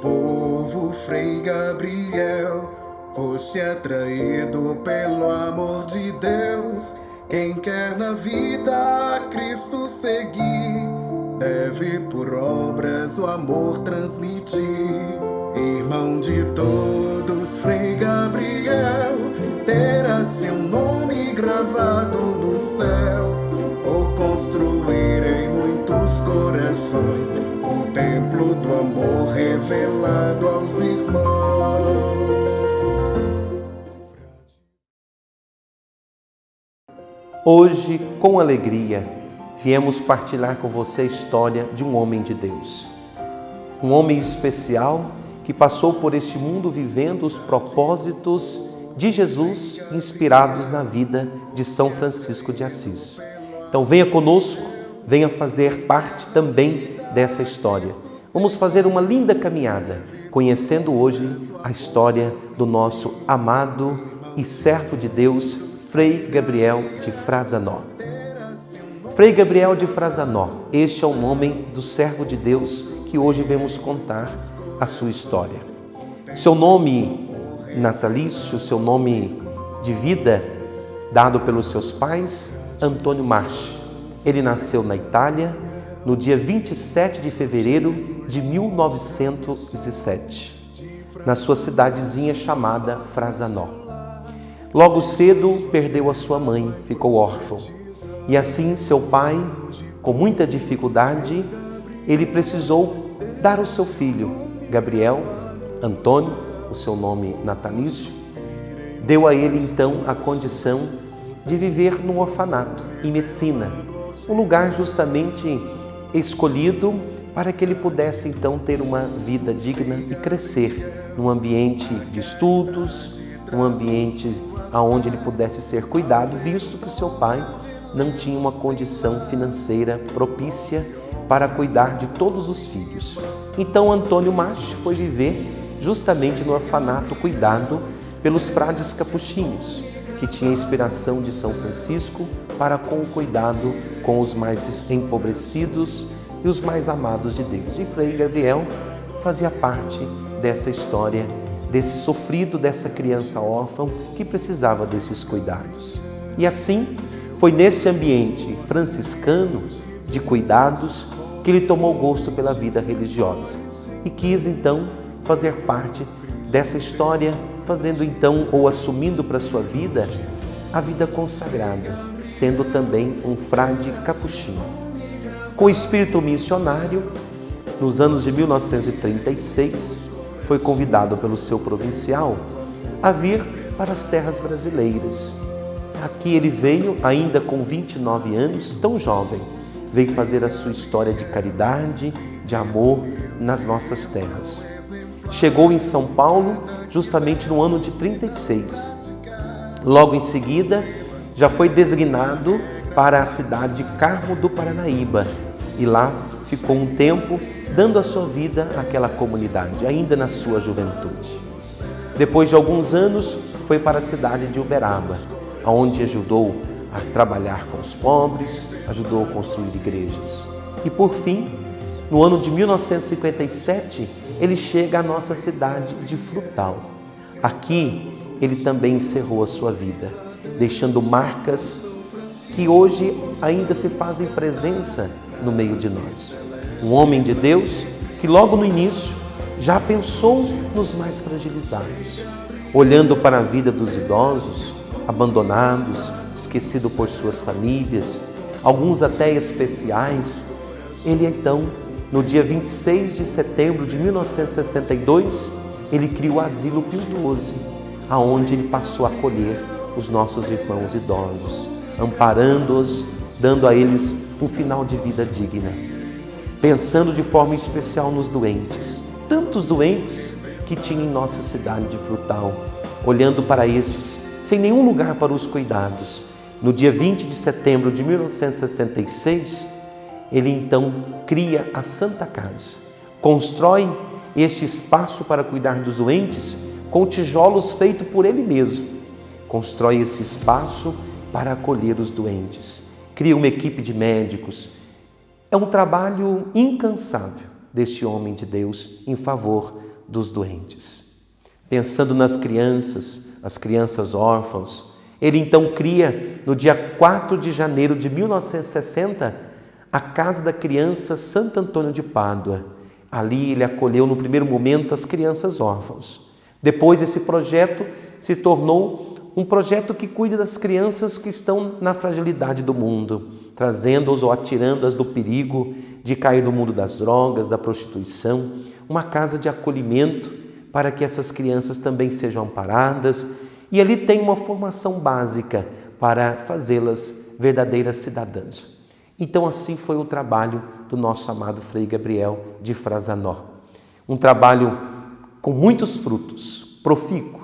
povo, Frei Gabriel, foste atraído pelo amor de Deus. Quem quer na vida a Cristo seguir, deve por obras o amor transmitir. Irmão de todos, Frei Gabriel, terás seu nome gravado no céu, por construir corações o templo do amor revelado aos irmãos. Hoje, com alegria, viemos partilhar com você a história de um homem de Deus. Um homem especial que passou por este mundo vivendo os propósitos de Jesus inspirados na vida de São Francisco de Assis. Então venha conosco, venha fazer parte também dessa história. Vamos fazer uma linda caminhada, conhecendo hoje a história do nosso amado e servo de Deus, Frei Gabriel de Frazanó. Frei Gabriel de Frazanó, este é o nome do servo de Deus que hoje vemos contar a sua história. Seu nome natalício, seu nome de vida, dado pelos seus pais, Antônio Marchi. Ele nasceu na Itália no dia 27 de fevereiro de 1907, na sua cidadezinha chamada Frazanó. Logo cedo perdeu a sua mãe, ficou órfão. E assim seu pai, com muita dificuldade, ele precisou dar o seu filho, Gabriel, Antônio, o seu nome natalício, deu a ele então a condição de viver no orfanato, em medicina, um lugar justamente escolhido para que ele pudesse então ter uma vida digna e crescer num ambiente de estudos, um ambiente aonde ele pudesse ser cuidado, visto que seu pai não tinha uma condição financeira propícia para cuidar de todos os filhos. Então Antônio Marchi foi viver justamente no orfanato cuidado pelos frades capuchinhos, que tinha inspiração de São Francisco para com o cuidado com os mais empobrecidos e os mais amados de Deus. E Frei Gabriel fazia parte dessa história desse sofrido, dessa criança órfã que precisava desses cuidados. E assim, foi nesse ambiente franciscano de cuidados que ele tomou gosto pela vida religiosa e quis então fazer parte dessa história, fazendo então ou assumindo para sua vida a vida consagrada, sendo também um frade capuchinho. Com espírito missionário, nos anos de 1936, foi convidado pelo seu provincial a vir para as terras brasileiras. Aqui ele veio, ainda com 29 anos, tão jovem, veio fazer a sua história de caridade, de amor nas nossas terras. Chegou em São Paulo justamente no ano de 36. Logo em seguida, já foi designado para a cidade de Carmo do Paranaíba e lá ficou um tempo dando a sua vida àquela comunidade, ainda na sua juventude. Depois de alguns anos, foi para a cidade de Uberaba, onde ajudou a trabalhar com os pobres, ajudou a construir igrejas. E por fim, no ano de 1957, ele chega à nossa cidade de Frutal. Aqui, ele também encerrou a sua vida, deixando marcas que hoje ainda se fazem presença no meio de nós um homem de Deus que logo no início já pensou nos mais fragilizados, olhando para a vida dos idosos, abandonados, esquecidos por suas famílias, alguns até especiais. Ele então, no dia 26 de setembro de 1962, ele cria o Asilo Pio XII, aonde ele passou a acolher os nossos irmãos idosos, amparando-os, dando a eles um final de vida digna pensando de forma especial nos doentes, tantos doentes que tinha em nossa cidade de Frutal, olhando para estes, sem nenhum lugar para os cuidados. No dia 20 de setembro de 1966, ele então cria a Santa Casa, constrói este espaço para cuidar dos doentes com tijolos feitos por ele mesmo. Constrói esse espaço para acolher os doentes. Cria uma equipe de médicos, é um trabalho incansável deste homem de Deus em favor dos doentes. Pensando nas crianças, as crianças órfãos, ele então cria, no dia 4 de janeiro de 1960, a Casa da Criança Santo Antônio de Pádua. Ali ele acolheu no primeiro momento as crianças órfãos. Depois esse projeto se tornou um projeto que cuida das crianças que estão na fragilidade do mundo, trazendo-os ou atirando-as do perigo de cair no mundo das drogas, da prostituição, uma casa de acolhimento para que essas crianças também sejam amparadas e ali tem uma formação básica para fazê-las verdadeiras cidadãs. Então, assim foi o trabalho do nosso amado Frei Gabriel de Frazanó. Um trabalho com muitos frutos, profícuo,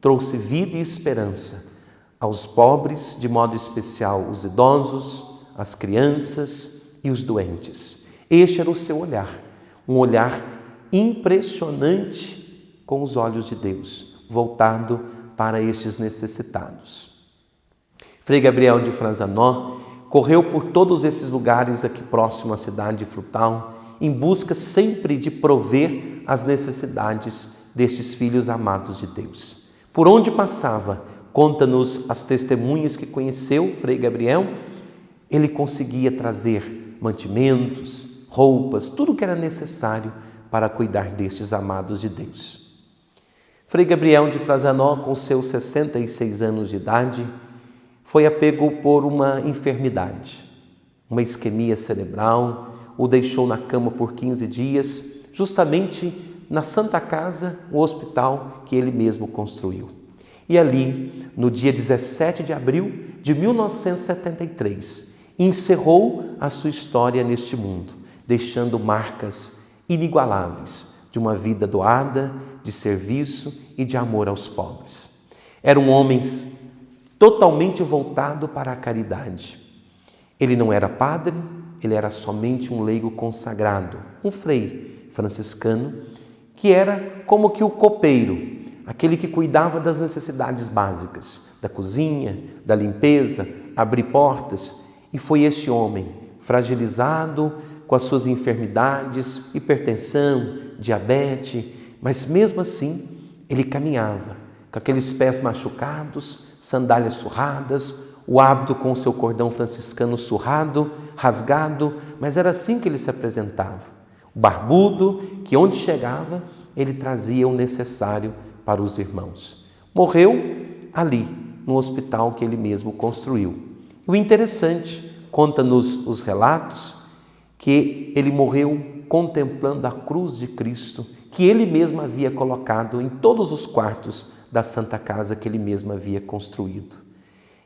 trouxe vida e esperança aos pobres, de modo especial os idosos, as crianças e os doentes. Este era o seu olhar, um olhar impressionante com os olhos de Deus, voltado para estes necessitados. Frei Gabriel de Franzanó correu por todos esses lugares aqui próximo à cidade Frutal, em busca sempre de prover as necessidades destes filhos amados de Deus. Por onde passava, conta-nos as testemunhas que conheceu Frei Gabriel, ele conseguia trazer mantimentos, roupas, tudo que era necessário para cuidar destes amados de Deus. Frei Gabriel de Frazanó, com seus 66 anos de idade, foi apego por uma enfermidade, uma isquemia cerebral, o deixou na cama por 15 dias, justamente na Santa Casa, o hospital que ele mesmo construiu. E ali, no dia 17 de abril de 1973, encerrou a sua história neste mundo, deixando marcas inigualáveis de uma vida doada, de serviço e de amor aos pobres. Era um homem totalmente voltado para a caridade. Ele não era padre, ele era somente um leigo consagrado, um frei franciscano que era como que o copeiro, aquele que cuidava das necessidades básicas, da cozinha, da limpeza, abrir portas. E foi esse homem, fragilizado com as suas enfermidades, hipertensão, diabetes, mas mesmo assim ele caminhava com aqueles pés machucados, sandálias surradas, o hábito com o seu cordão franciscano surrado, rasgado, mas era assim que ele se apresentava barbudo, que onde chegava, ele trazia o necessário para os irmãos. Morreu ali, no hospital que ele mesmo construiu. O interessante, conta-nos os relatos, que ele morreu contemplando a cruz de Cristo, que ele mesmo havia colocado em todos os quartos da Santa Casa que ele mesmo havia construído.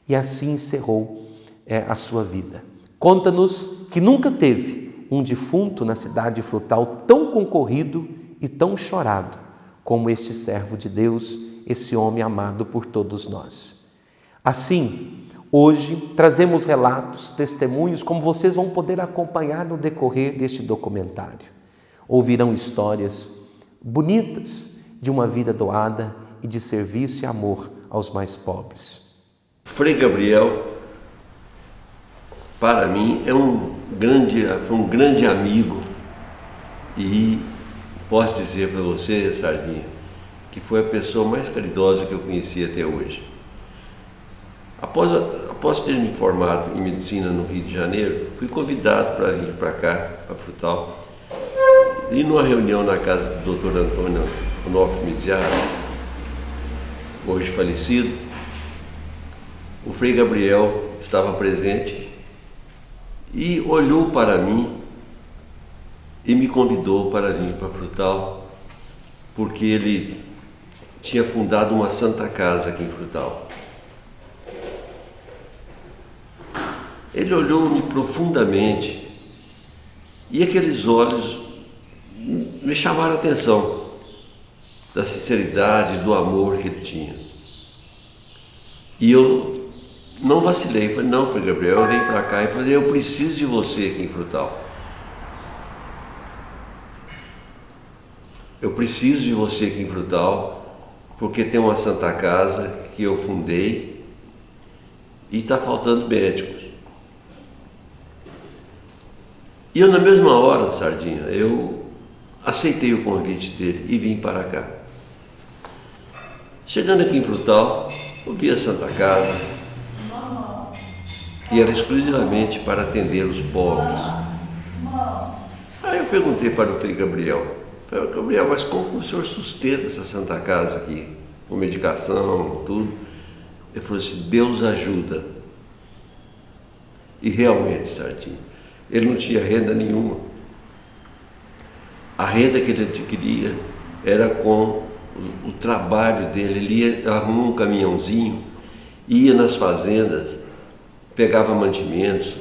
E assim encerrou é, a sua vida. Conta-nos que nunca teve um defunto na cidade frutal tão concorrido e tão chorado como este servo de Deus, esse homem amado por todos nós. Assim, hoje trazemos relatos, testemunhos, como vocês vão poder acompanhar no decorrer deste documentário. Ouvirão histórias bonitas de uma vida doada e de serviço e amor aos mais pobres. Frei Gabriel para mim, é um grande, foi um grande amigo e posso dizer para você, Sardinha, que foi a pessoa mais caridosa que eu conheci até hoje. Após, após ter me formado em medicina no Rio de Janeiro, fui convidado para vir para cá, para Frutal, e numa reunião na casa do Dr. Antônio Onofre Miziara, hoje falecido, o Frei Gabriel estava presente e olhou para mim e me convidou para vir para Frutal, porque ele tinha fundado uma santa casa aqui em Frutal. Ele olhou-me profundamente e aqueles olhos me chamaram a atenção da sinceridade, do amor que ele tinha. E eu não vacilei, falei, não, foi Gabriel, eu venho para cá e falei, eu preciso de você aqui em Frutal. Eu preciso de você aqui em Frutal, porque tem uma Santa Casa que eu fundei e está faltando médicos. E eu na mesma hora, Sardinha, eu aceitei o convite dele e vim para cá. Chegando aqui em Frutal, eu vi a Santa Casa, que era exclusivamente para atender os pobres. Aí eu perguntei para o Frei Gabriel, Gabriel, mas como o senhor sustenta essa Santa Casa aqui? Com medicação, tudo? Ele falou assim, Deus ajuda. E realmente, Sardinha, ele não tinha renda nenhuma. A renda que ele adquiria era com o, o trabalho dele. Ele ia, arrumou um caminhãozinho, ia nas fazendas, pegava mantimentos,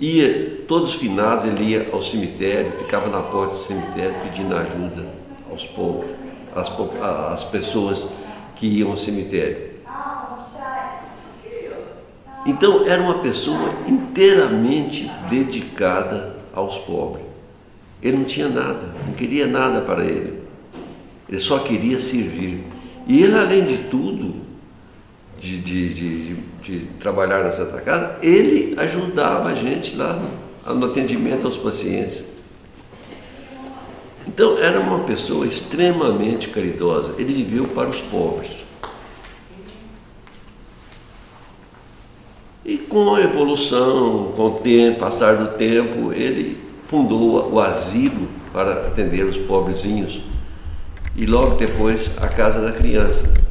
ia, todos finados, ele ia ao cemitério, ficava na porta do cemitério pedindo ajuda aos pobres, às, às pessoas que iam ao cemitério. Então era uma pessoa inteiramente dedicada aos pobres. Ele não tinha nada, não queria nada para ele. Ele só queria servir. E ele, além de tudo, de, de, de, de trabalhar na Santa Casa, ele ajudava a gente lá no, atendimento aos pacientes. Então era uma pessoa extremamente caridosa. Ele viveu para os pobres. E com a evolução, com o tempo, passar do tempo, ele fundou o asilo para atender os pobrezinhos e logo depois a casa da criança.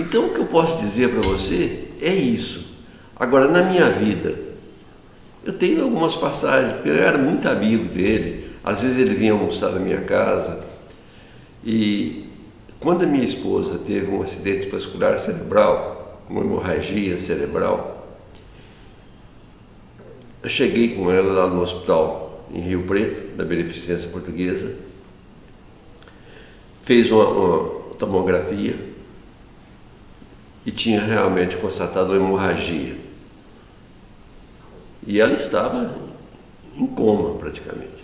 Então o que eu posso dizer para você é isso. Agora, na minha vida, eu tenho algumas passagens, porque eu era muito amigo dele, às vezes ele vinha almoçar na minha casa. E quando a minha esposa teve um acidente vascular cerebral, uma hemorragia cerebral, eu cheguei com ela lá no hospital em Rio Preto, na Beneficência Portuguesa, fez uma, uma tomografia e tinha realmente constatado uma hemorragia. E ela estava em coma praticamente.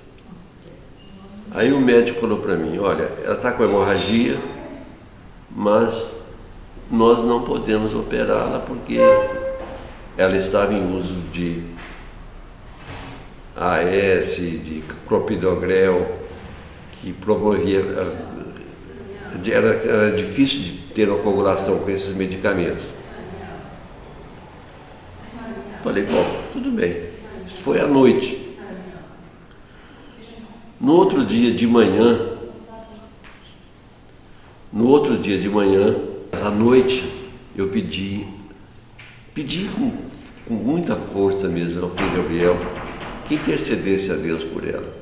Aí o médico falou para mim, olha, ela está com hemorragia, mas nós não podemos operá-la porque ela estava em uso de AS, de clopidogrel, que promovia. Era, era difícil de ter uma coagulação com esses medicamentos. Falei, bom, tudo bem. Isso foi à noite. No outro dia de manhã, no outro dia de manhã, à noite, eu pedi, pedi com, com muita força mesmo ao filho Gabriel que intercedesse a Deus por ela.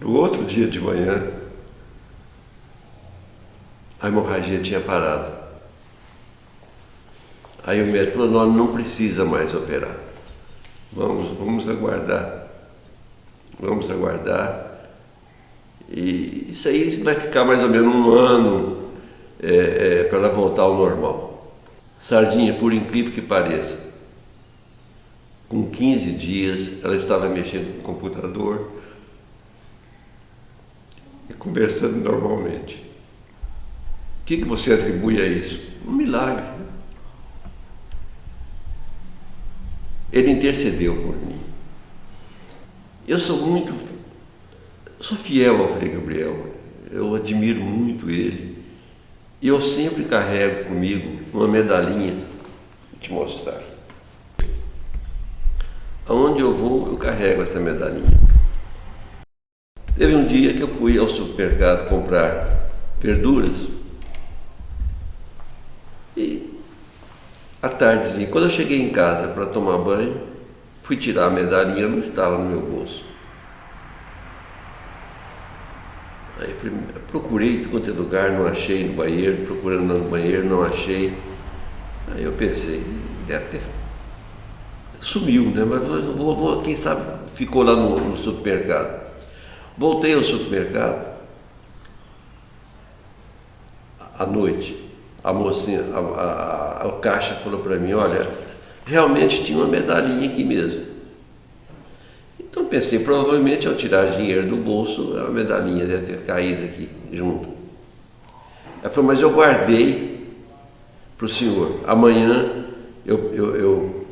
No outro dia de manhã, a hemorragia tinha parado. Aí o médico falou, não, não precisa mais operar. Vamos, vamos aguardar. Vamos aguardar. E isso aí vai ficar mais ou menos um ano é, é, para ela voltar ao normal. Sardinha, por incrível que pareça, com 15 dias ela estava mexendo com o computador e conversando normalmente. O que, que você atribui a isso? Um milagre. Ele intercedeu por mim. Eu sou muito, sou fiel ao Frei Gabriel, eu admiro muito ele. E eu sempre carrego comigo uma medalhinha, vou te mostrar. Aonde eu vou, eu carrego essa medalhinha. Teve um dia que eu fui ao supermercado comprar verduras e à tardezinha, quando eu cheguei em casa para tomar banho, fui tirar a medalhinha, não estava no meu bolso. Aí procurei em quanto é lugar, não achei no banheiro, procurando no banheiro, não achei. Aí eu pensei, deve ter. Sumiu, né? Mas vou, vou, quem sabe ficou lá no, no supermercado. Voltei ao supermercado à noite. A mocinha, a, a, a, a caixa falou para mim, olha, realmente tinha uma medalhinha aqui mesmo. Então pensei, provavelmente ao tirar dinheiro do bolso, a medalhinha deve ter caído aqui junto. Ela falou, mas eu guardei para o senhor. Amanhã eu, eu, eu,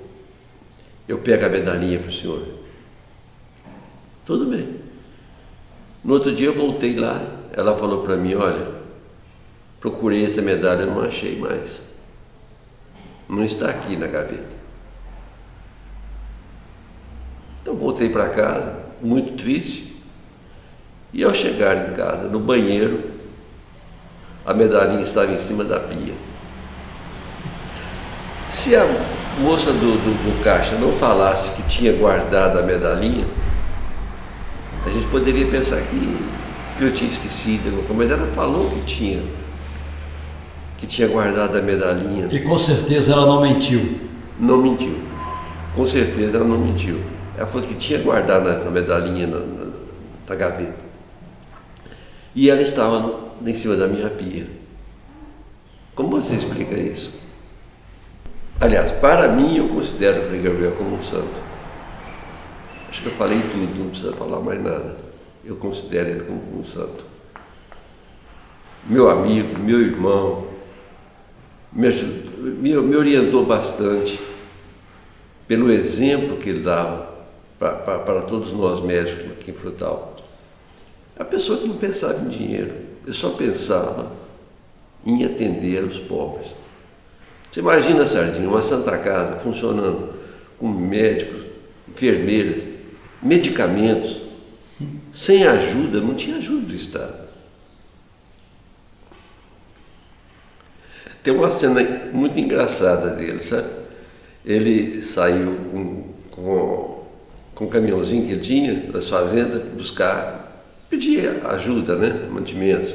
eu pego a medalhinha para o senhor. Tudo bem. No outro dia eu voltei lá, ela falou para mim, olha, procurei essa medalha, não achei mais. Não está aqui na gaveta. Então voltei para casa, muito triste. E ao chegar em casa, no banheiro, a medalhinha estava em cima da pia. Se a moça do, do, do caixa não falasse que tinha guardado a medalhinha, a gente poderia pensar que, que eu tinha esquecido, mas ela falou que tinha, que tinha guardado a medalhinha. E com certeza ela não mentiu. Não mentiu. Com certeza ela não mentiu. Ela falou que tinha guardado essa medalhinha na, na, na gaveta. E ela estava no, em cima da minha pia. Como você explica isso? Aliás, para mim, eu considero o Frei Gabriel como um santo. Acho que eu falei tudo, não precisa falar mais nada. Eu considero ele como um santo. Meu amigo, meu irmão, me, me, me orientou bastante pelo exemplo que ele dava para todos nós médicos aqui em Frutal. A pessoa que não pensava em dinheiro, ele só pensava em atender os pobres. Você imagina, Sardinha, uma Santa Casa funcionando com médicos, enfermeiras, medicamentos, sem ajuda, não tinha ajuda do Estado. Tem uma cena muito engraçada dele, sabe? Ele saiu com, com, com caminhãozinho que ele tinha das fazendas buscar, pedir ajuda, né? Mantimentos.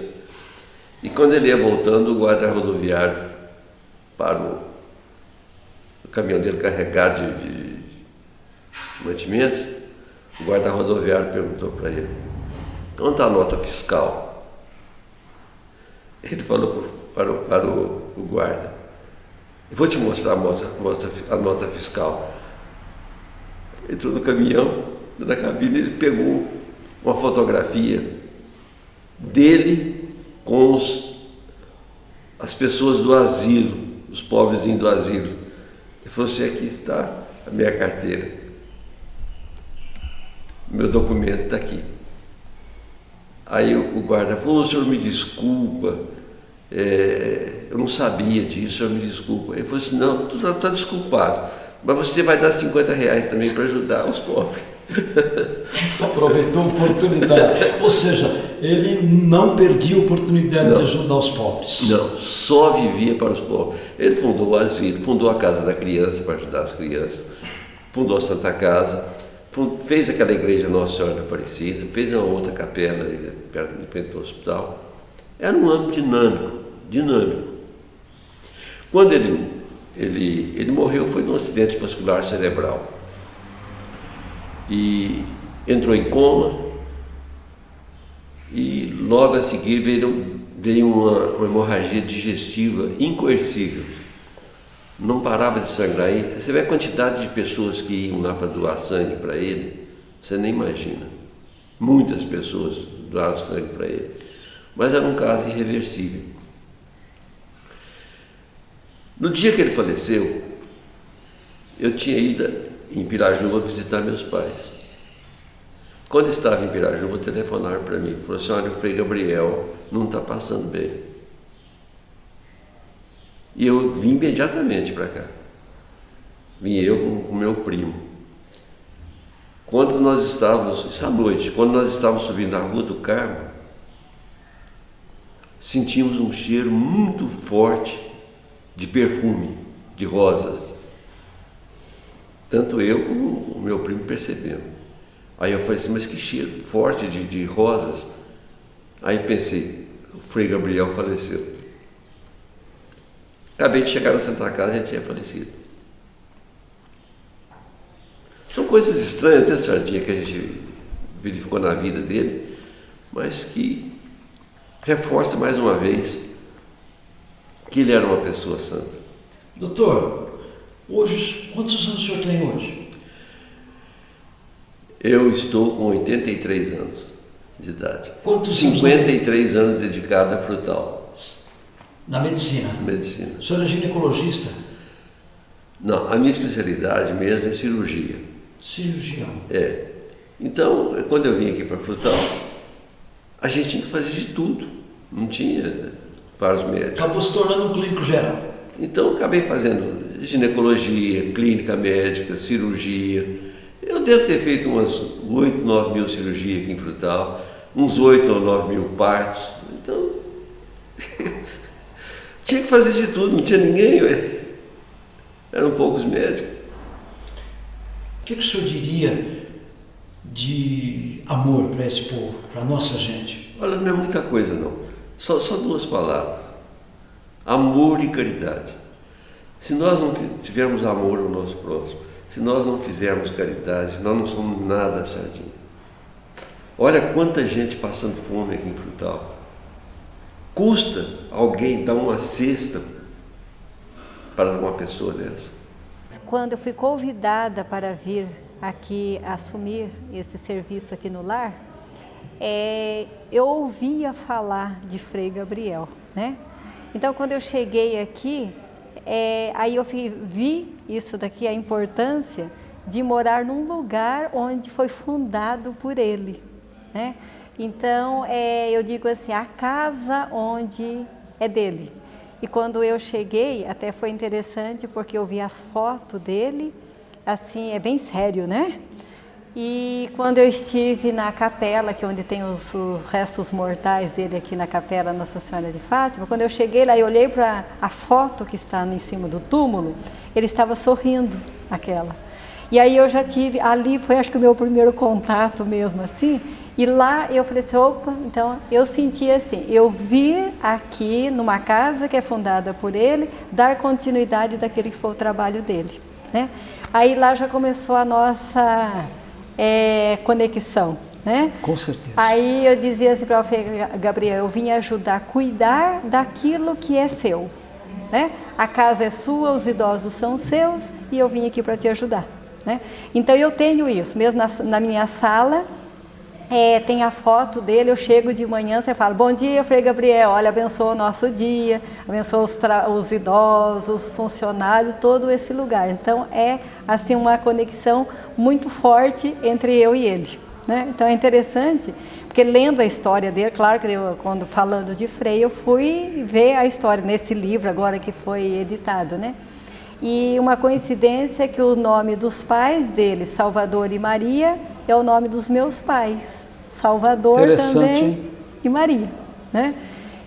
E quando ele ia voltando, o guarda rodoviário parou. O caminhão dele carregado de, de mantimentos, o guarda rodoviário perguntou para ele, quanto a nota fiscal? Ele falou para, o, para o, o guarda, vou te mostrar a nota, a nota fiscal. Entrou no caminhão, na cabine, ele pegou uma fotografia dele com os, as pessoas do asilo, os pobres do asilo. Ele falou assim, aqui está a minha carteira. Meu documento está aqui. Aí o guarda falou, o senhor me desculpa, é, eu não sabia disso, senhor me desculpa. Ele falou assim, não, tu está tá desculpado, mas você vai dar 50 reais também para ajudar os pobres. Aproveitou a oportunidade. Ou seja, ele não perdia a oportunidade não. de ajudar os pobres. Não, só vivia para os pobres. Ele fundou o asilo, fundou a Casa da Criança para ajudar as crianças, fundou a Santa Casa, fez aquela igreja Nossa Senhora da Aparecida, fez uma outra capela perto, perto do hospital. Era um âmbito dinâmico, dinâmico. Quando ele, ele, ele morreu foi de um acidente vascular cerebral e entrou em coma e logo a seguir veio, veio uma, uma hemorragia digestiva incoercível. Não parava de sangrar. Você vê a quantidade de pessoas que iam lá para doar sangue para ele, você nem imagina. Muitas pessoas doaram sangue para ele. Mas era um caso irreversível. No dia que ele faleceu, eu tinha ido em Pirajuba visitar meus pais. Quando estava em Pirajuba, telefonaram para mim, falaram assim, olha, o Frei Gabriel não está passando bem. E eu vim imediatamente para cá. Vim eu com o meu primo. Quando nós estávamos, à noite, quando nós estávamos subindo a rua do Carmo, sentimos um cheiro muito forte de perfume, de rosas. Tanto eu como o meu primo percebemos. Aí eu falei assim, mas que cheiro forte de, de rosas. Aí pensei, o Frei Gabriel faleceu. Acabei de chegar na Santa Casa já tinha falecido. São coisas estranhas, né, Sardinha, que a gente verificou na vida dele, mas que reforça mais uma vez que ele era uma pessoa santa. Doutor, Hoje, quantos anos o senhor tem hoje? Eu estou com 83 anos de idade. Quantos 53 anos, anos dedicado a frutal. Na medicina? Medicina. O senhor é ginecologista? Não, a minha especialidade mesmo é cirurgia. Cirurgião. É. Então, quando eu vim aqui para Frutal, a gente tinha que fazer de tudo. Não tinha vários médicos. Acabou se tornando um clínico geral. Então, acabei fazendo ginecologia, clínica médica, cirurgia. Eu devo ter feito umas 8, 9 mil cirurgias aqui em Frutal, uns 8 ou 9 mil partos. Então, tinha que fazer de tudo, não tinha ninguém, ué. eram poucos médicos. O que, que o senhor diria de amor para esse povo, para a nossa gente? Olha, não é muita coisa não. Só, só duas palavras. Amor e caridade. Se nós não tivermos amor ao nosso próximo, se nós não fizermos caridade, nós não somos nada sardinha. Olha quanta gente passando fome aqui em Frutal. Custa alguém dar uma cesta para uma pessoa dessa? Quando eu fui convidada para vir aqui assumir esse serviço aqui no lar, é, eu ouvia falar de Frei Gabriel, né? Então, quando eu cheguei aqui, é, aí eu vi isso daqui, a importância de morar num lugar onde foi fundado por ele, né? Então, é, eu digo assim, a casa onde é dele. E quando eu cheguei, até foi interessante porque eu vi as fotos dele, assim, é bem sério, né? E quando eu estive na capela, que é onde tem os, os, restos mortais dele aqui na capela Nossa Senhora de Fátima, quando eu cheguei lá e olhei para a foto que está em cima do túmulo, ele estava sorrindo, aquela. E aí eu já tive, ali foi acho que o meu primeiro contato mesmo assim, e lá eu falei assim, opa, então eu senti assim, eu vir aqui numa casa que é fundada por ele, dar continuidade daquele que foi o trabalho dele. Né? Aí lá já começou a nossa é, conexão. Né? Com certeza. Aí eu dizia assim para o Gabriel, eu vim ajudar a cuidar daquilo que é seu. Né? A casa é sua, os idosos são seus e eu vim aqui para te ajudar. Né? Então eu tenho isso, mesmo na, na minha sala, é, tem a foto dele, eu chego de manhã, você fala, bom dia, Frei Gabriel, olha, abençoa o nosso dia, abençoa os, os, idosos, os funcionários, todo esse lugar. Então é assim uma conexão muito forte entre eu e ele. Né? Então é interessante, porque lendo a história dele, claro que eu, quando falando de Frei, eu fui ver a história nesse livro agora que foi editado, né? E uma coincidência é que o nome dos pais dele, Salvador e Maria, é o nome dos meus pais. Salvador também e Maria, né?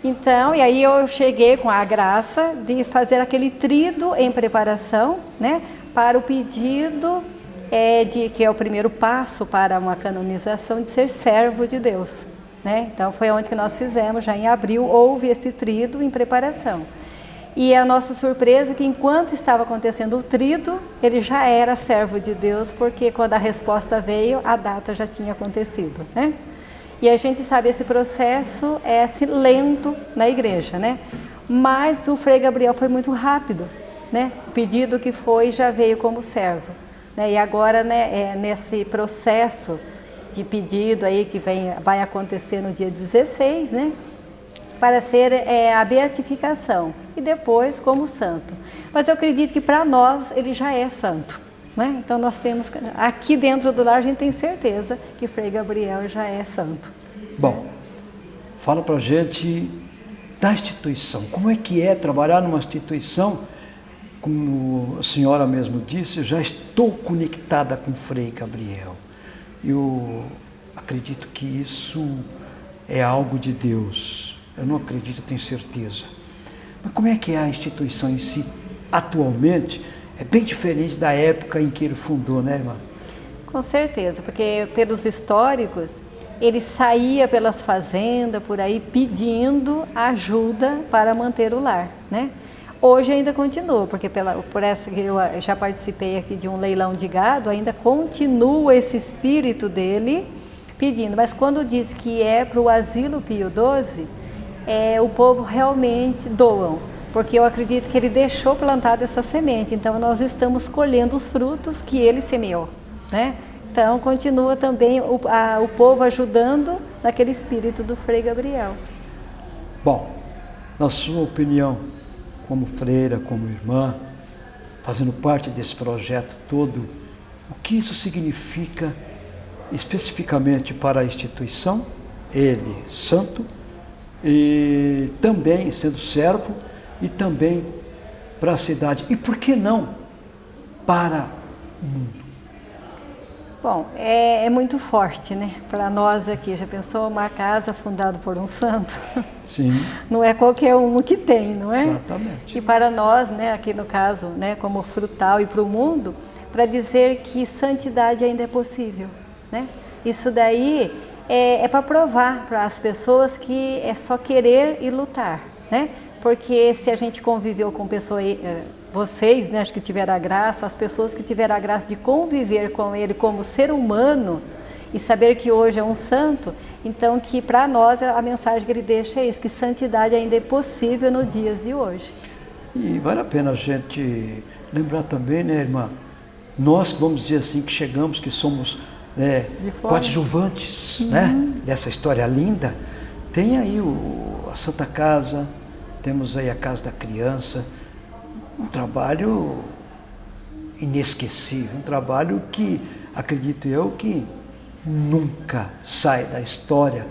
Então, e aí eu cheguei com a graça de fazer aquele trido em preparação, né, para o pedido é, de que é o primeiro passo para uma canonização de ser servo de Deus, né? Então foi onde que nós fizemos, já em abril houve esse trido em preparação. E a nossa surpresa é que enquanto estava acontecendo o trido, ele já era servo de Deus, porque quando a resposta veio, a data já tinha acontecido, né? E a gente sabe esse processo é assim, lento na igreja, né? Mas o Frei Gabriel foi muito rápido, né? O pedido que foi já veio como servo, né? E agora, né, é nesse processo de pedido aí que vem, vai acontecer no dia 16, né? Para ser é, a beatificação e depois como santo. Mas eu acredito que para nós ele já é santo. Né? Então nós temos, aqui dentro do lar a gente tem certeza que Frei Gabriel já é santo. Bom, fala para gente da instituição. Como é que é trabalhar numa instituição? Como a senhora mesmo disse, eu já estou conectada com Frei Gabriel. Eu acredito que isso é algo de Deus eu não acredito, tenho certeza. Mas como é que é a instituição em si, atualmente? É bem diferente da época em que ele fundou, né, irmã? Com certeza, porque pelos históricos, ele saía pelas fazendas, por aí, pedindo ajuda para manter o lar, né? Hoje ainda continua, porque pela, por essa que eu já participei aqui de um leilão de gado, ainda continua esse espírito dele pedindo. Mas quando diz que é para o asilo Pio XII, é, o povo realmente doam, porque eu acredito que ele deixou plantada essa semente, então nós estamos colhendo os frutos que ele semeou, né? Então continua também o, a, o povo ajudando naquele espírito do Frei Gabriel. Bom, na sua opinião, como freira, como irmã, fazendo parte desse projeto todo, o que isso significa especificamente para a instituição, ele santo, e também sendo servo, e também para a cidade. E por que não para o mundo? Bom, é, é muito forte, né? Para nós aqui, já pensou uma casa fundada por um santo? Sim. Não é qualquer um que tem, não é? Exatamente. E para nós, né, aqui no caso, né, como frutal e para o mundo, para dizer que santidade ainda é possível, né? Isso daí é, é para provar para as pessoas que é só querer e lutar, né? Porque se a gente conviveu com pessoas eh, vocês, né, acho que tiveram a graça, as pessoas que tiveram a graça de conviver com ele como ser humano e saber que hoje é um santo, então que para nós a mensagem que ele deixa é isso, que santidade ainda é possível nos dias de hoje. E vale a pena a gente lembrar também, né, irmã, nós vamos dizer assim que chegamos, que somos né, coadjuvantes uhum. né, dessa história linda, tem aí o, a Santa Casa, temos aí a Casa da Criança, um trabalho inesquecível, um trabalho que, acredito eu, que nunca sai da história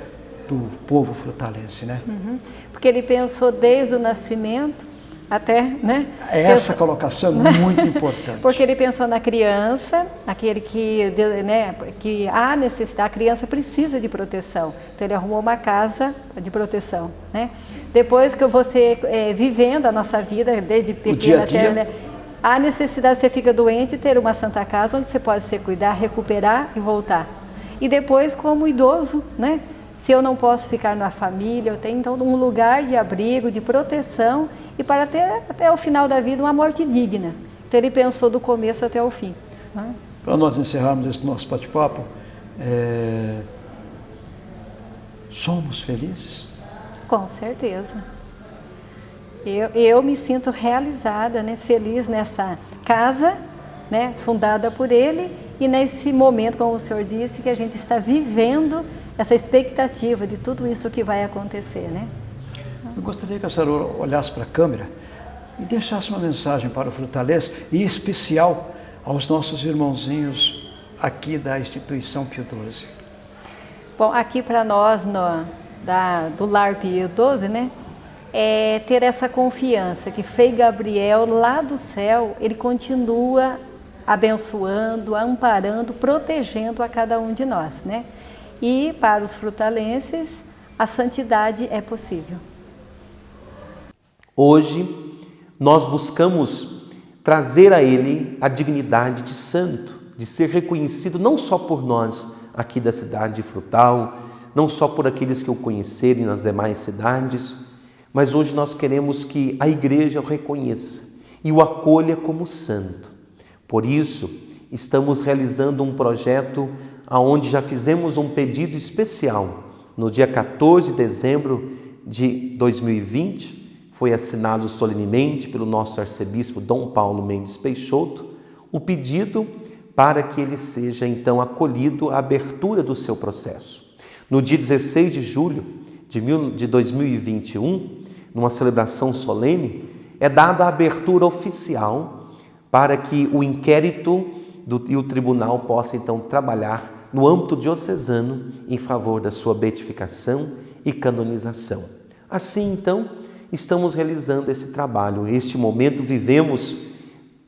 do povo frutalense, né? Uhum. Porque ele pensou desde o nascimento até, né? Essa colocação é muito importante. Porque ele pensou na criança, aquele que, né, que há necessidade, a criança precisa de proteção. Então ele arrumou uma casa de proteção, né? Depois que você é, vivendo a nossa vida desde pequena até né, há necessidade você fica doente ter uma santa casa onde você pode se cuidar, recuperar e voltar. E depois como idoso, né? Se eu não posso ficar na família, eu tenho então um lugar de abrigo, de proteção e para ter até o final da vida uma morte digna. Então ele pensou do começo até o fim. Né? Para nós encerrarmos esse nosso bate-papo, é... somos felizes? Com certeza. Eu, eu me sinto realizada, né, feliz nesta casa, né, fundada por ele, e nesse momento, como o senhor disse, que a gente está vivendo essa expectativa de tudo isso que vai acontecer, né? Eu gostaria que a senhora olhasse para a câmera e deixasse uma mensagem para o Frutalês, e especial aos nossos irmãozinhos aqui da instituição Pio XII. Bom, aqui para nós no, da, do Lar Pio XII, né, é ter essa confiança que Frei Gabriel lá do céu, ele continua abençoando, amparando, protegendo a cada um de nós, né? E para os frutalenses, a santidade é possível. Hoje, nós buscamos trazer a Ele a dignidade de santo, de ser reconhecido não só por nós aqui da cidade de Frutal, não só por aqueles que o conhecerem nas demais cidades, mas hoje nós queremos que a igreja o reconheça e o acolha como santo. Por isso, estamos realizando um projeto aonde já fizemos um pedido especial no dia 14 de dezembro de 2020 foi assinado solenemente pelo nosso arcebispo Dom Paulo Mendes Peixoto o pedido para que ele seja então acolhido à abertura do seu processo. No dia 16 de julho de 2021, numa celebração solene, é dada a abertura oficial para que o inquérito do, e o tribunal possam então trabalhar no âmbito diocesano em favor da sua beatificação e canonização. Assim, então, estamos realizando esse trabalho. Este momento vivemos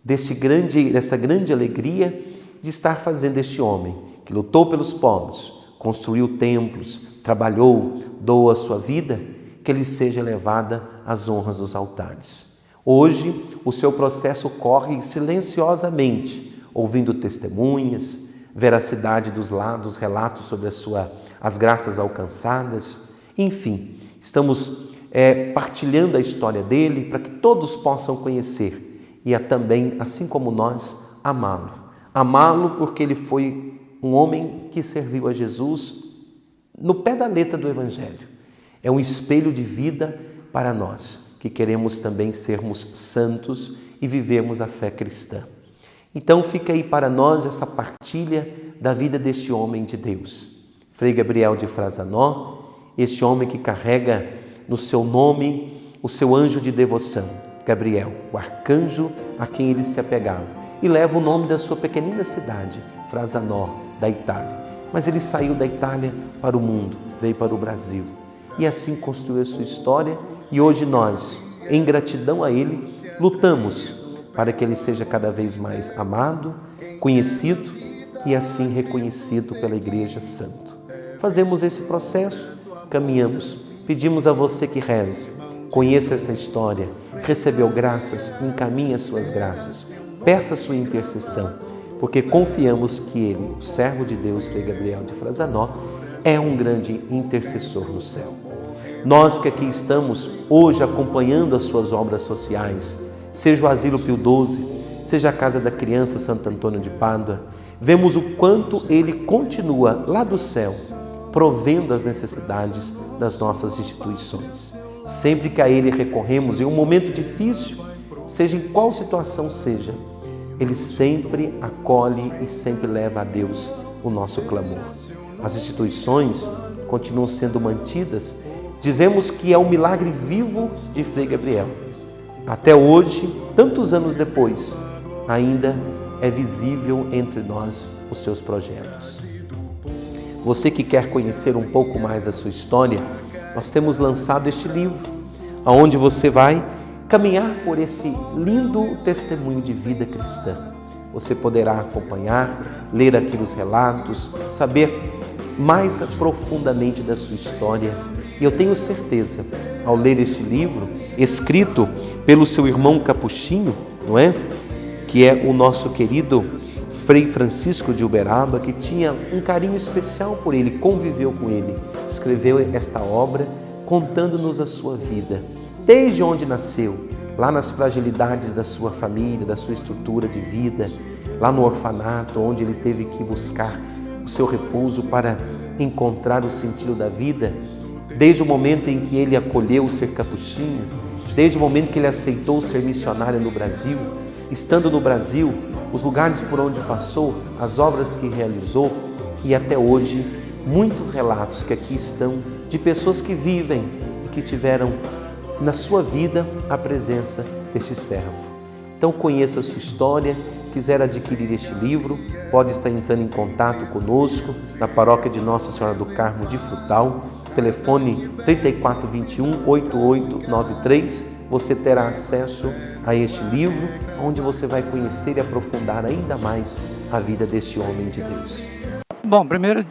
desse grande, dessa grande alegria de estar fazendo este homem que lutou pelos pobres, construiu templos, trabalhou, doou a sua vida, que ele seja levada às honras dos altares. Hoje, o seu processo corre silenciosamente, ouvindo testemunhas, veracidade dos lados, relatos sobre sua, as graças alcançadas, enfim, estamos é, partilhando a história dele para que todos possam conhecer e a também, assim como nós, amá-lo. Amá-lo porque ele foi um homem que serviu a Jesus no pé da letra do Evangelho. É um espelho de vida para nós que queremos também sermos santos e vivermos a fé cristã. Então fica aí para nós essa partilha da vida deste homem de Deus. Frei Gabriel de Frazanó, este homem que carrega no seu nome o seu anjo de devoção, Gabriel, o arcanjo a quem ele se apegava, e leva o nome da sua pequenina cidade, Frazanó, da Itália. mas ele saiu da Itália para o mundo, veio para o Brasil e assim construiu a sua história e hoje nós, em gratidão a ele, lutamos para que ele seja cada vez mais amado, conhecido e assim reconhecido pela Igreja Santo. Fazemos esse processo, caminhamos, pedimos a você que reze, conheça essa história, recebeu graças, encaminhe as suas graças, peça a sua intercessão porque confiamos que ele, o servo de Deus, Frei Gabriel de Frazanó, é um grande intercessor no céu. Nós que aqui estamos hoje acompanhando as suas obras sociais, seja o Asilo Pio XII, seja a Casa da Criança Santo Antônio de Pádua, vemos o quanto ele continua lá do céu, provendo as necessidades das nossas instituições. Sempre que a ele recorremos em um momento difícil, seja em qual situação seja, ele sempre acolhe e sempre leva a Deus o nosso clamor. As instituições continuam sendo mantidas. Dizemos que é o milagre vivo de Frei Gabriel. Até hoje, tantos anos depois, ainda é visível entre nós os seus projetos. Você que quer conhecer um pouco mais a sua história, nós temos lançado este livro, aonde você vai caminhar por esse lindo testemunho de vida cristã. Você poderá acompanhar, ler aqui os relatos, saber mais profundamente da sua história. E eu tenho certeza, ao ler este livro, escrito pelo seu irmão Capuchinho, não é? Que é o nosso querido Frei Francisco de Uberaba, que tinha um carinho especial por ele, conviveu com ele, escreveu esta obra contando-nos a sua vida. Desde onde nasceu, lá nas fragilidades da sua família, da sua estrutura de vida, lá no orfanato, onde ele teve que buscar o seu repouso para encontrar o sentido da vida, desde o momento em que ele acolheu ser capuchinho, desde o momento que ele aceitou ser missionário no Brasil, estando no Brasil, os lugares por onde passou, as obras que realizou e até hoje, muitos relatos que aqui estão de pessoas que vivem e que tiveram na sua vida a presença deste servo. Então conheça a sua história, quiser adquirir este livro, pode estar entrando em contato conosco na paróquia de Nossa Senhora do Carmo de Frutal, telefone 3421 8893. Você terá acesso a este livro, onde você vai conhecer e aprofundar ainda mais a vida deste homem de Deus. Bom, primeiro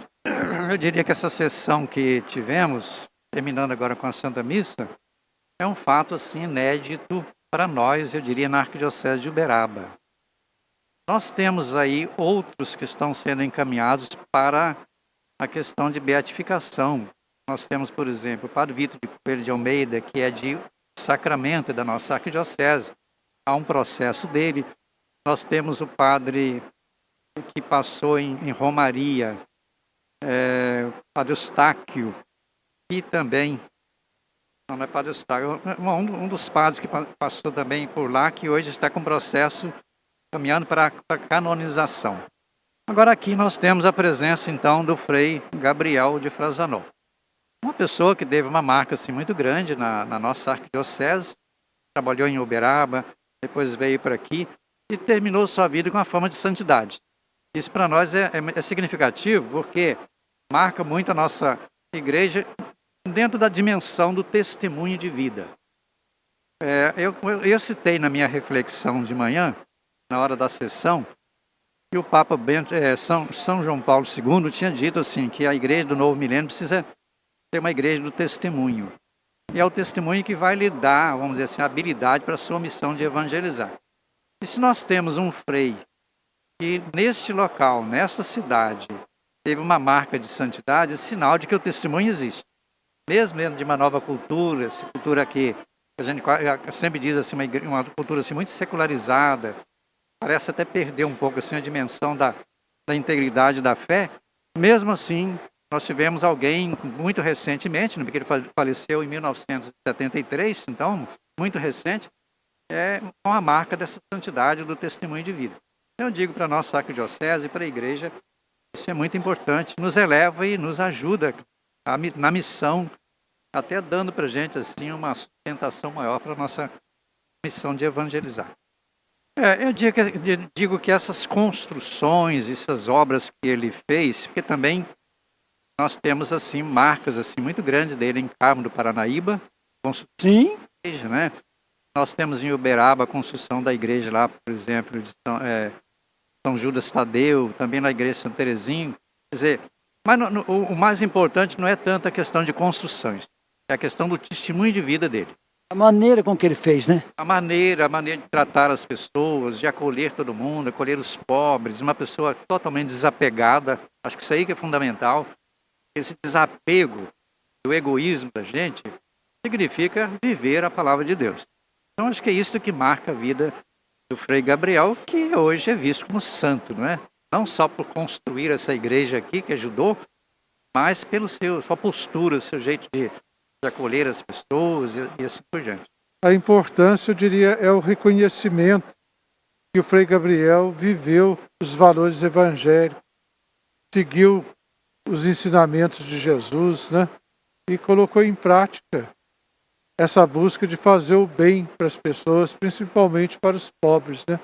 eu diria que essa sessão que tivemos, terminando agora com a Santa Missa, é um fato assim inédito para nós, eu diria, na Arquidiocese de Uberaba. Nós temos aí outros que estão sendo encaminhados para a questão de beatificação. Nós temos, por exemplo, o Padre Vitor de Coelho de Almeida, que é de sacramento da nossa arquidiocese. Há um processo dele. Nós temos o Padre que passou em, em Romaria, é, Padre Eustáquio, que também não, não é Padre Eustáquio. Um, um dos padres que passou também por lá, que hoje está com processo caminhando para canonização. Agora aqui nós temos a presença então do Frei Gabriel de Frazanó. Uma pessoa que teve uma marca assim, muito grande na, na nossa arquidiocese, trabalhou em Uberaba, depois veio para aqui e terminou sua vida com a fama de santidade. Isso para nós é, é, é significativo porque marca muito a nossa igreja dentro da dimensão do testemunho de vida. É, eu, eu, citei na minha reflexão de manhã, na hora da sessão, que o Papa Bento, é, São, São João Paulo II tinha dito assim que a igreja do novo milênio precisa ser uma igreja do testemunho. E é o testemunho que vai lhe dar, vamos dizer assim, a habilidade para a sua missão de evangelizar. E se nós temos um frei que neste local, nesta cidade, teve uma marca de santidade, é sinal de que o testemunho existe mesmo dentro de uma nova cultura, essa cultura que a gente sempre diz assim, uma, uma cultura assim, muito secularizada, parece até perder um pouco assim, a dimensão da, da integridade da fé, mesmo assim, nós tivemos alguém muito recentemente, porque ele faleceu em 1973, então, muito recente, é com a marca dessa santidade do testemunho de vida. Eu digo para nossa arquidiocese e para a igreja, isso é muito importante, nos eleva e nos ajuda na missão, até dando para gente assim uma sustentação maior para a nossa missão de evangelizar. É, eu digo que, digo que essas construções, essas obras que ele fez, porque também nós temos assim marcas assim muito grandes dele em Carmo do Paranaíba, Sim. Igreja, né? Nós temos em Uberaba a construção da igreja lá, por exemplo, de São, é, São Judas Tadeu, também na igreja de São Terezinho. Quer dizer, mas no, no, o mais importante não é tanto a questão de construções, é a questão do testemunho de vida dele. A maneira com que ele fez, né? A maneira, a maneira de tratar as pessoas, de acolher todo mundo, acolher os pobres, uma pessoa totalmente desapegada. Acho que isso aí que é fundamental. Esse desapego do egoísmo da gente significa viver a palavra de Deus. Então acho que é isso que marca a vida do Frei Gabriel, que hoje é visto como santo, não é? Não só por construir essa igreja aqui que ajudou, mas pelo seu sua postura, seu jeito de de acolher as pessoas e, e assim por diante. A importância, eu diria, é o reconhecimento que o Frei Gabriel viveu os valores evangélicos, seguiu os ensinamentos de Jesus, né? E colocou em prática essa busca de fazer o bem para as pessoas, principalmente para os pobres, né?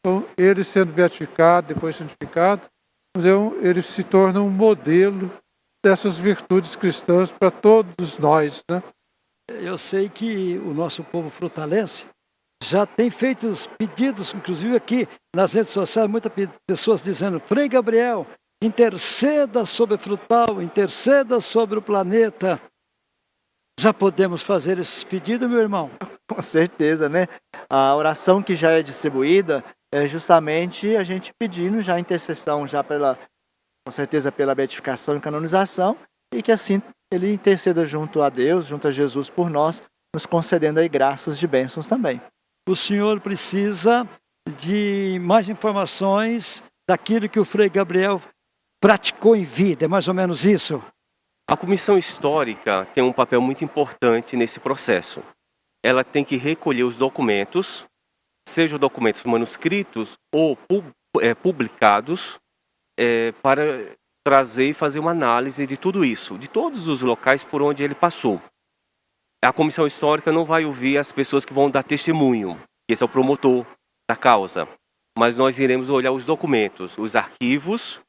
Então, ele sendo beatificado, depois santificado, ele se torna um modelo dessas virtudes cristãs para todos nós. Né? Eu sei que o nosso povo frutalense já tem feito os pedidos, inclusive aqui nas redes sociais, muitas pessoas dizendo: Frei Gabriel, interceda sobre o frutal, interceda sobre o planeta. Já podemos fazer esses pedidos, meu irmão? Com certeza, né? A oração que já é distribuída é justamente a gente pedindo já intercessão já pela com certeza pela beatificação e canonização, e que assim ele interceda junto a Deus, junto a Jesus por nós, nos concedendo aí graças de bênçãos também. O senhor precisa de mais informações daquilo que o Frei Gabriel praticou em vida, é mais ou menos isso? A comissão histórica tem um papel muito importante nesse processo. Ela tem que recolher os documentos, sejam documentos manuscritos ou é, publicados, é, para trazer e fazer uma análise de tudo isso, de todos os locais por onde ele passou. A comissão histórica não vai ouvir as pessoas que vão dar testemunho, esse é o promotor da causa, mas nós iremos olhar os documentos, os arquivos,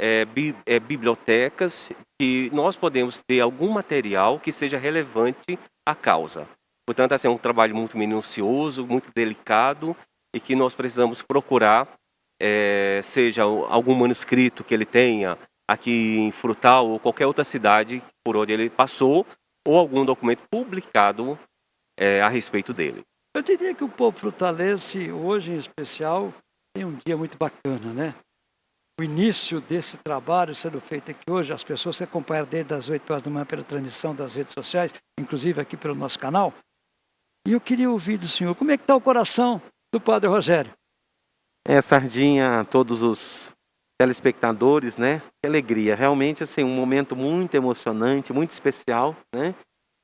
é, bi, é, bibliotecas, que nós podemos ter algum material que seja relevante à causa. Portanto, assim, é um trabalho muito minucioso, muito delicado e que nós precisamos procurar é, seja algum manuscrito que ele tenha aqui em Frutal ou qualquer outra cidade por onde ele passou, ou algum documento publicado é, a respeito dele. Eu diria que o povo frutalense, hoje em especial, tem um dia muito bacana, né? O início desse trabalho sendo feito aqui hoje, as pessoas que acompanham desde as 8 horas da manhã pela transmissão das redes sociais, inclusive aqui pelo nosso canal. E eu queria ouvir do senhor, como é que está o coração do Padre Rogério? É, Sardinha, todos os telespectadores, né? Que alegria. Realmente, assim, um momento muito emocionante, muito especial, né?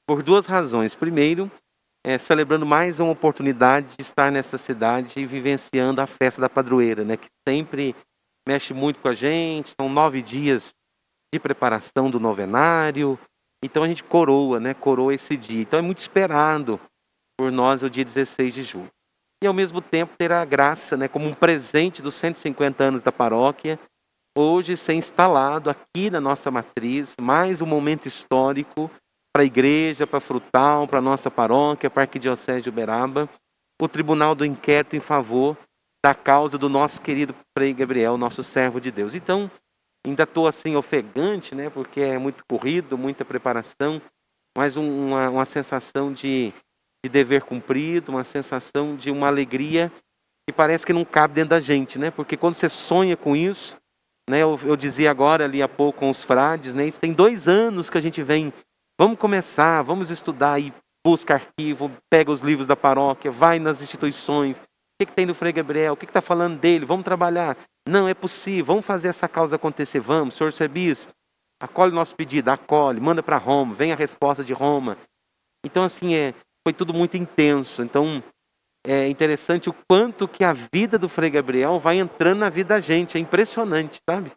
Por duas razões. Primeiro, é, celebrando mais uma oportunidade de estar nessa cidade e vivenciando a festa da padroeira, né? Que sempre mexe muito com a gente. São nove dias de preparação do novenário. Então a gente coroa, né? Coroa esse dia. Então é muito esperado por nós o dia 16 de julho e ao mesmo tempo ter a graça, né, como um presente dos 150 anos da paróquia, hoje ser instalado aqui na nossa matriz, mais um momento histórico para a igreja, para Frutal, para a nossa paróquia, para a Arquidiocese de Uberaba, o Tribunal do Inquérito em favor da causa do nosso querido Frei Gabriel, nosso servo de Deus. Então, ainda estou assim ofegante, né, porque é muito corrido, muita preparação, mas uma, uma sensação de de dever cumprido, uma sensação de uma alegria que parece que não cabe dentro da gente, né? Porque quando você sonha com isso, né? Eu, eu dizia agora ali há pouco com os frades, né? Tem dois anos que a gente vem, vamos começar, vamos estudar e busca arquivo, pega os livros da paróquia, vai nas instituições, o que, que tem no Frei Gabriel, o que está falando dele, vamos trabalhar. Não, é possível, vamos fazer essa causa acontecer, vamos, senhor Sebispo, acolhe o nosso pedido, acolhe, manda para Roma, vem a resposta de Roma. Então, assim, é, foi tudo muito intenso. Então, é interessante o quanto que a vida do Frei Gabriel vai entrando na vida da gente. É impressionante, sabe?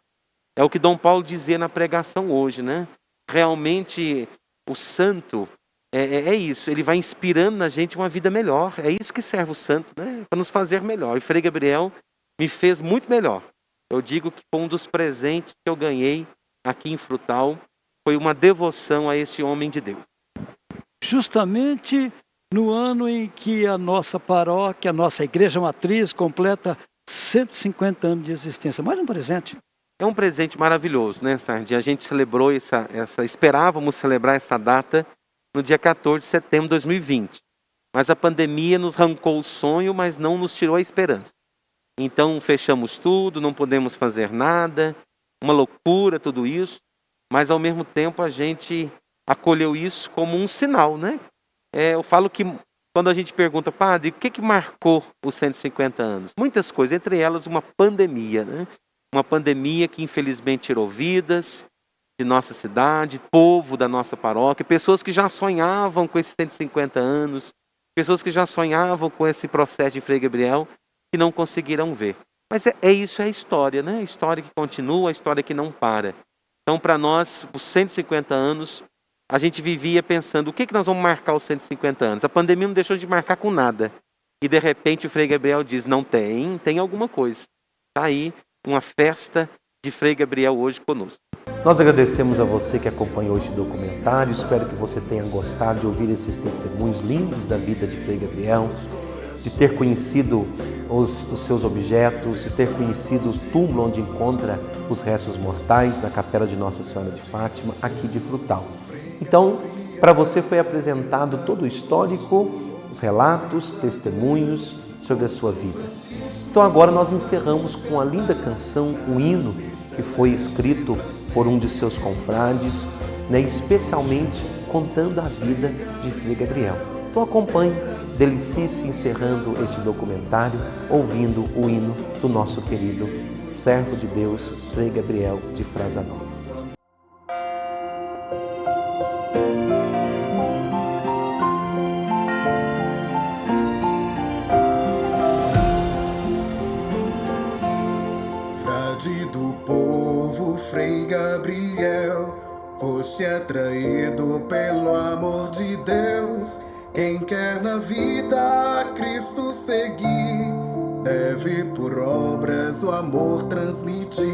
É o que Dom Paulo dizia na pregação hoje, né? Realmente, o santo, é, é, é, isso, ele vai inspirando na gente uma vida melhor. É isso que serve o santo, né? Para nos fazer melhor. E Frei Gabriel me fez muito melhor. Eu digo que foi um dos presentes que eu ganhei aqui em Frutal, foi uma devoção a esse homem de Deus. Justamente no ano em que a nossa paróquia, a nossa igreja matriz completa 150 anos de existência. Mais um presente. É um presente maravilhoso, né, Sardi? A gente celebrou essa, essa, esperávamos celebrar essa data no dia 14 de setembro de 2020. Mas a pandemia nos arrancou o sonho, mas não nos tirou a esperança. Então fechamos tudo, não podemos fazer nada, uma loucura tudo isso, mas ao mesmo tempo a gente acolheu isso como um sinal, né? É, eu falo que quando a gente pergunta, padre, o que, que marcou os 150 anos? Muitas coisas, entre elas uma pandemia, né? Uma pandemia que infelizmente tirou vidas de nossa cidade, povo da nossa paróquia, pessoas que já sonhavam com esses 150 anos, pessoas que já sonhavam com esse processo de Frei Gabriel que não conseguiram ver. Mas é, é isso, é a história, né? A história que continua, a história que não para. Então, para nós, os 150 anos, a gente vivia pensando, o que, que nós vamos marcar os 150 anos? A pandemia não deixou de marcar com nada. E, de repente, o Frei Gabriel diz, não tem, tem alguma coisa. Está aí uma festa de Frei Gabriel hoje conosco. Nós agradecemos a você que acompanhou este documentário. Espero que você tenha gostado de ouvir esses testemunhos lindos da vida de Frei Gabriel de ter conhecido os, os, seus objetos, de ter conhecido o túmulo onde encontra os restos mortais na capela de Nossa Senhora de Fátima, aqui de Frutal. Então, para você foi apresentado todo o histórico, os relatos, testemunhos sobre a sua vida. Então agora nós encerramos com a linda canção, o hino, que foi escrito por um de seus confrades, né, especialmente contando a vida de Frei Gabriel. Então acompanhe Delicie-se encerrando este documentário ouvindo o hino do nosso querido servo de Deus, Frei Gabriel de Frazanó. Frei Gabriel, foste atraído pelo amor de Deus quem quer na vida a Cristo seguir, deve por obras o amor transmitir.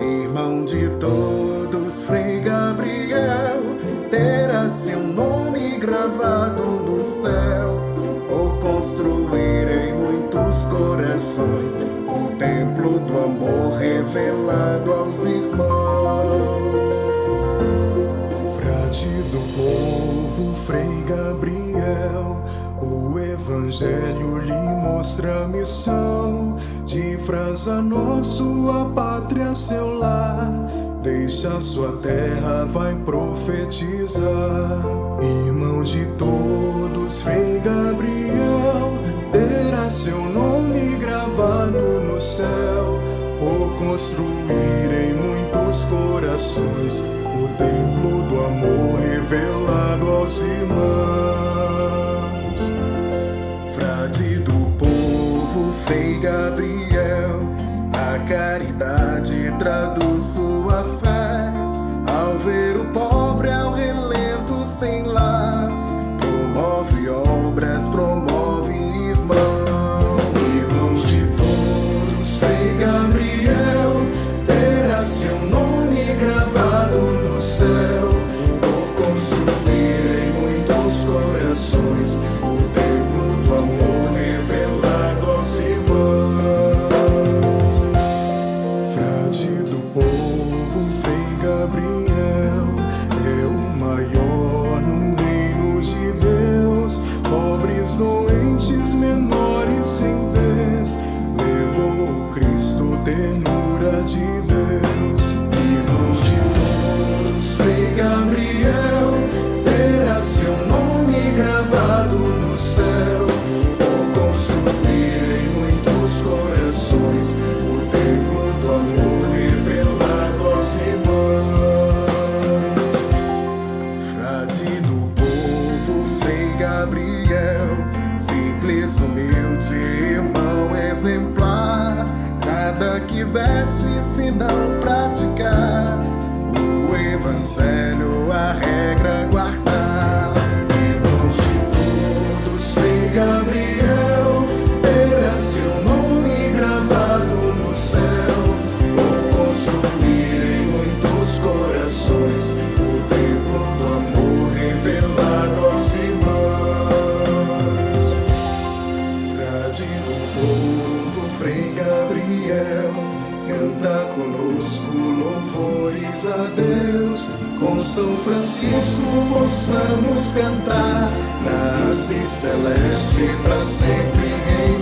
Irmão de todos, Frei Gabriel, terás seu nome gravado no céu, construir em muitos corações o templo do amor revelado aos irmãos. Frade do povo, Frei Gabriel o Evangelho lhe mostra a missão de Frazanó, sua pátria, seu lar. Deixa sua terra, vai profetizar. Irmão de todos, Frei Gabriel, terá seu nome gravado no céu, por construir em muitos corações o templo do amor revelado aos irmãos. Frade do povo, Frei Gabriel, a caridade traduz graças a Deus, com São Francisco possamos cantar, nasce celeste para sempre reinar.